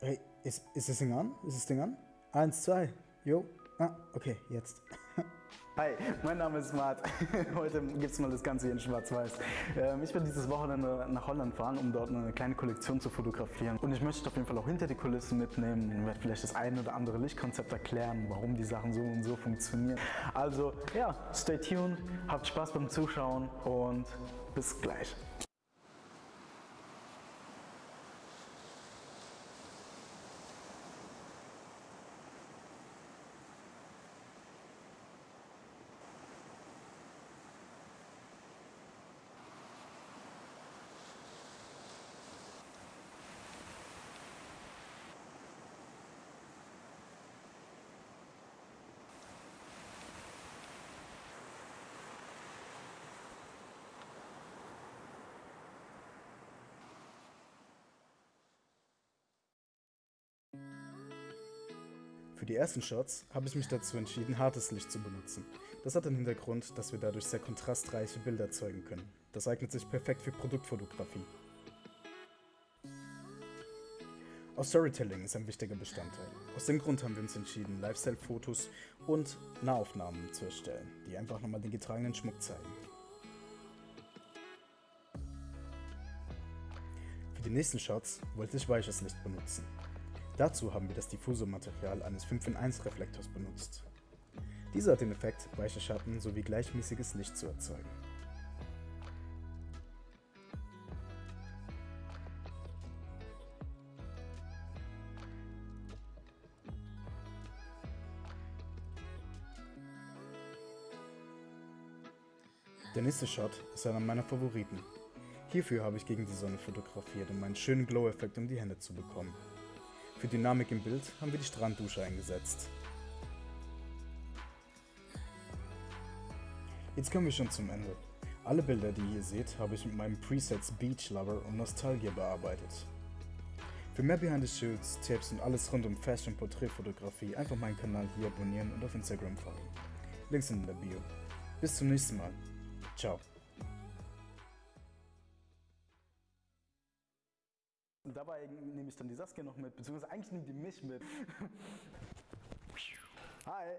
Hey, ist, ist das Ding an? Ist das Ding an? Eins, zwei. Jo. Ah, okay, jetzt. Hi, mein Name ist Mart. Heute gibt es mal das Ganze hier in Schwarz-Weiß. Ähm, ich bin dieses Wochenende nach Holland fahren, um dort eine kleine Kollektion zu fotografieren. Und ich möchte auf jeden Fall auch hinter die Kulissen mitnehmen und werde vielleicht das eine oder andere Lichtkonzept erklären, warum die Sachen so und so funktionieren. Also ja, stay tuned, habt Spaß beim Zuschauen und bis gleich. Für die ersten Shots habe ich mich dazu entschieden, hartes Licht zu benutzen. Das hat den Hintergrund, dass wir dadurch sehr kontrastreiche Bilder erzeugen können. Das eignet sich perfekt für Produktfotografie. Auch Storytelling ist ein wichtiger Bestandteil. Aus dem Grund haben wir uns entschieden, Lifestyle-Fotos und Nahaufnahmen zu erstellen, die einfach nochmal den getragenen Schmuck zeigen. Für die nächsten Shots wollte ich weiches Licht benutzen. Dazu haben wir das Diffusormaterial eines 5 in 1 Reflektors benutzt. Dieser hat den Effekt, weiche Schatten sowie gleichmäßiges Licht zu erzeugen. Der nächste Shot ist einer meiner Favoriten. Hierfür habe ich gegen die Sonne fotografiert, um einen schönen Glow-Effekt um die Hände zu bekommen. Für Dynamik im Bild haben wir die Stranddusche eingesetzt. Jetzt kommen wir schon zum Ende. Alle Bilder, die ihr hier seht, habe ich mit meinen Presets Beach Lover und Nostalgia bearbeitet. Für mehr Behind the Shoots, Tipps und alles rund um Fashion Porträtfotografie einfach meinen Kanal hier abonnieren und auf Instagram folgen. Links in der Bio. Bis zum nächsten Mal. Ciao. Dabei nehme ich dann die Saskia noch mit, beziehungsweise eigentlich nimmt die mich mit. Hi!